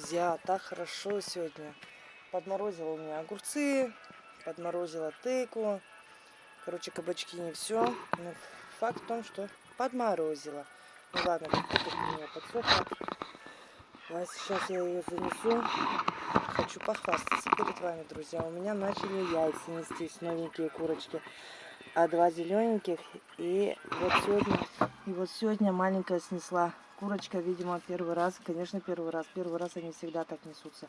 друзья, так хорошо сегодня. Подморозила у меня огурцы, подморозила тыкву. Короче, кабачки не все. Но факт в том, что подморозила. Ну ладно, у меня подсохла. А сейчас я ее занесу. Хочу похвастаться перед вами, друзья. У меня начали яйца нестись, новенькие курочки. А два зелененьких. И вот сегодня, и вот сегодня маленькая снесла курочка, видимо, первый раз. Конечно, первый раз. Первый раз они всегда так несутся.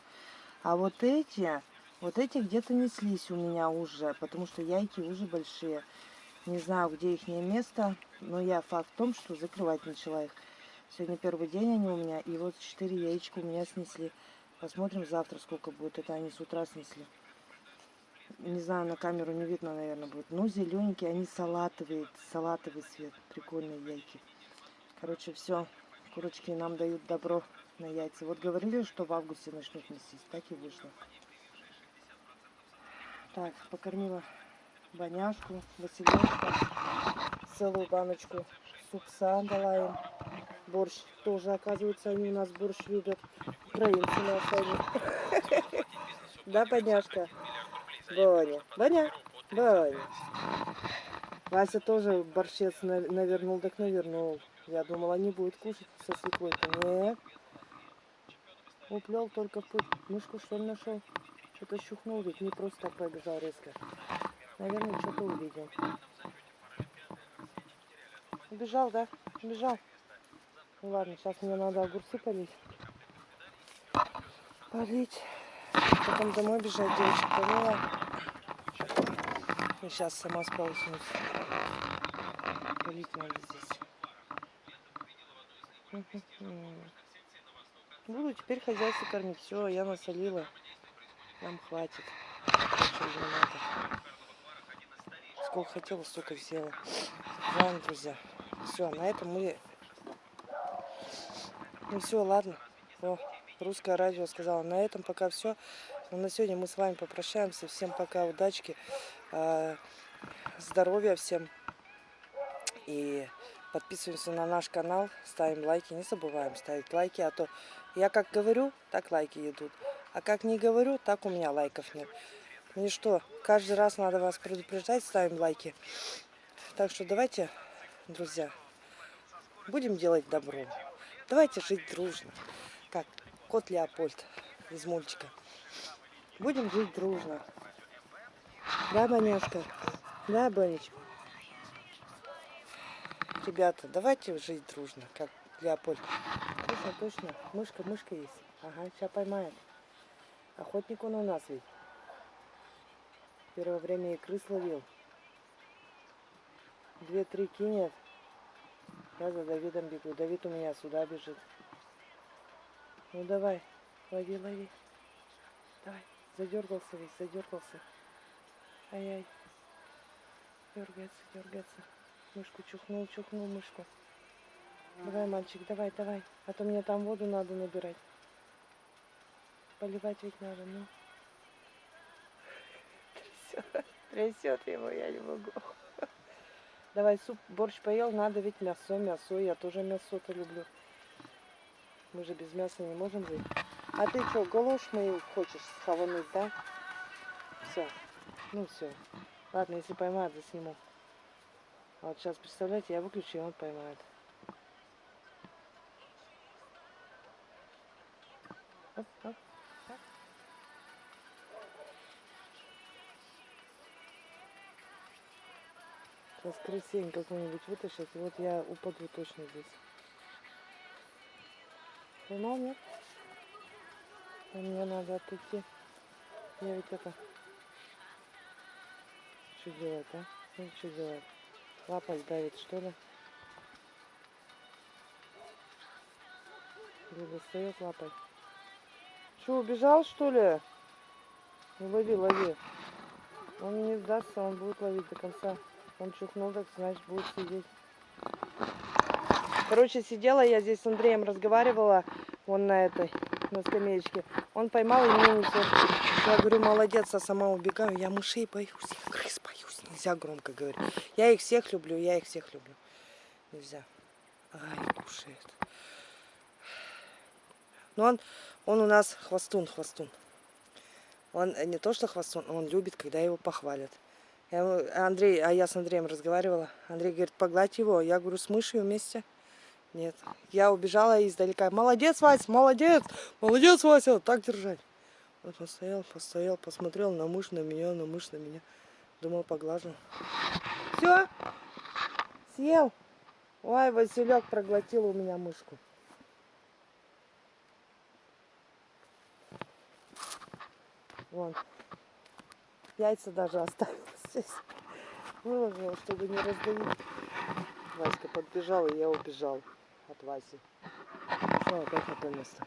А вот эти, вот эти где-то неслись у меня уже, потому что яйки уже большие. Не знаю, где их место, но я факт в том, что закрывать начала их. Сегодня первый день они у меня, и вот четыре яичка у меня снесли. Посмотрим завтра, сколько будет. Это они с утра снесли. Не знаю, на камеру не видно, наверное, будет. Ну, зелененькие, они салатовые, салатовый цвет. Прикольные яйки. Короче, все. Курочки нам дают добро на яйца. Вот говорили, что в августе начнут нестись. Так и вышло. Так, покормила баняшку, Василёшка. Целую баночку супса дала им борщ. Тоже, оказывается, они у нас борщ любят. Украинцы наши они. Да, Боняшка? Боня. Боня. Боня. Вася тоже борщец навернул, так навернул. Я думала, не будет кушать со свеклой-то. Нет. Уплел только путь. Мышку что ли нашел? Что-то щухнул ведь, не просто так пробежал резко. Наверное, что-то увидел. Убежал, да? Убежал. Ну ладно, сейчас мне надо огурцы полить. Полить. Потом домой бежать, девочек помыла. И сейчас сама сполоснусь. Полить надо здесь. Буду теперь хозяйство кормить. Все, я насолила. Нам хватит. Сколько хотела, столько взяла. Ладно, друзья. Все, на этом мы ну все, ладно. О, русское радио сказала. На этом пока все. Но на сегодня мы с вами попрощаемся. Всем пока, удачки, э, здоровья всем. И подписываемся на наш канал, ставим лайки. Не забываем ставить лайки, а то я как говорю, так лайки идут. А как не говорю, так у меня лайков нет. Ну и что, каждый раз надо вас предупреждать, ставим лайки. Так что давайте, друзья, будем делать добро. Давайте жить дружно. Как кот Леопольд из мультика. Будем жить дружно. Да, Баняшка? Да, Банечка? Ребята, давайте жить дружно, как Леопольд. Точно, точно. Мышка, мышка есть. Ага, сейчас поймает. Охотник он у нас ведь. Первое время и крыс ловил. Две-три кинет. Я за Давидом бегу. Давид у меня сюда бежит. Ну давай, лови, лови. Давай. Задергался весь, задергался. Ай-яй. Дергается, дергается. Мышку чухнул, чухнул мышку. Давай, мальчик, давай, давай. А то мне там воду надо набирать. Поливать ведь надо, ну. Трясет, трясет его, я не могу. Давай суп, борщ поел, надо ведь мясо, мясо. Я тоже мясо-то люблю. Мы же без мяса не можем жить. А ты что, галош мою хочешь схавануть, да? Все. Ну все. Ладно, если поймает, засниму. Вот сейчас, представляете, я выключу, и он поймает. Оп, оп. Сейчас крысень какую-нибудь вытащить, и вот я упаду точно здесь. Поймал, нет? А мне надо отойти. Я ведь это... Что делает, а? Ну, что делает? Лапой давит, что ли? Или достает лапой? Что, убежал, что ли? Ну, лови, лови. Он не сдастся, он будет ловить до конца. Он чухнул, так значит будет сидеть. Короче, сидела я здесь с Андреем, разговаривала, вон на этой, на скамеечке. Он поймал и мне несет. Я говорю, молодец, а сама убегаю. Я мышей боюсь. Нельзя громко говорить. Я их всех люблю, я их всех люблю. Нельзя. Ай, кушает. Но он, он у нас хвостун, хвостун. Он э, не то что хвостун, он любит, когда его похвалят. Я, Андрей, а я с Андреем разговаривала. Андрей говорит, погладь его. Я говорю, с мышью вместе. Нет. Я убежала издалека. Молодец, Вася, молодец! Молодец, Вася! Так держать. Он стоял, постоял, посмотрел на мышь, на меня, на мышь, на меня. Думал, поглажу. Все? Съел? Ой, Василек проглотил у меня мышку. Вон. Яйца даже оставил здесь. Выложила, чтобы не раздавить. Васька подбежал, и я убежал от Васи. Все, опять на то место.